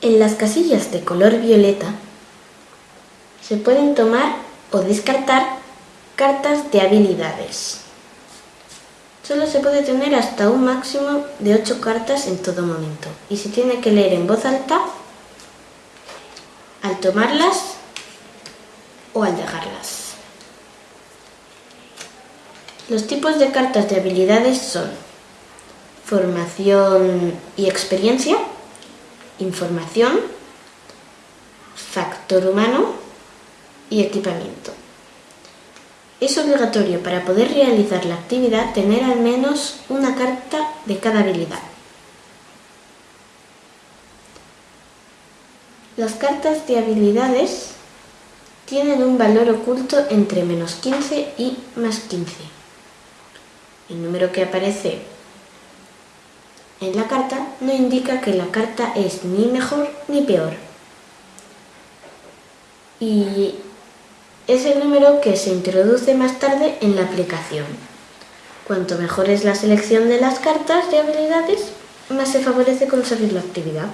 En las casillas de color violeta se pueden tomar o descartar cartas de habilidades. Solo se puede tener hasta un máximo de 8 cartas en todo momento y se tiene que leer en voz alta al tomarlas o al dejarlas. Los tipos de cartas de habilidades son formación y experiencia, información, factor humano y equipamiento. Es obligatorio para poder realizar la actividad tener al menos una carta de cada habilidad. Las cartas de habilidades tienen un valor oculto entre menos 15 y más 15. El número que aparece en la carta no indica que la carta es ni mejor ni peor. Y es el número que se introduce más tarde en la aplicación. Cuanto mejor es la selección de las cartas de habilidades, más se favorece conseguir la actividad.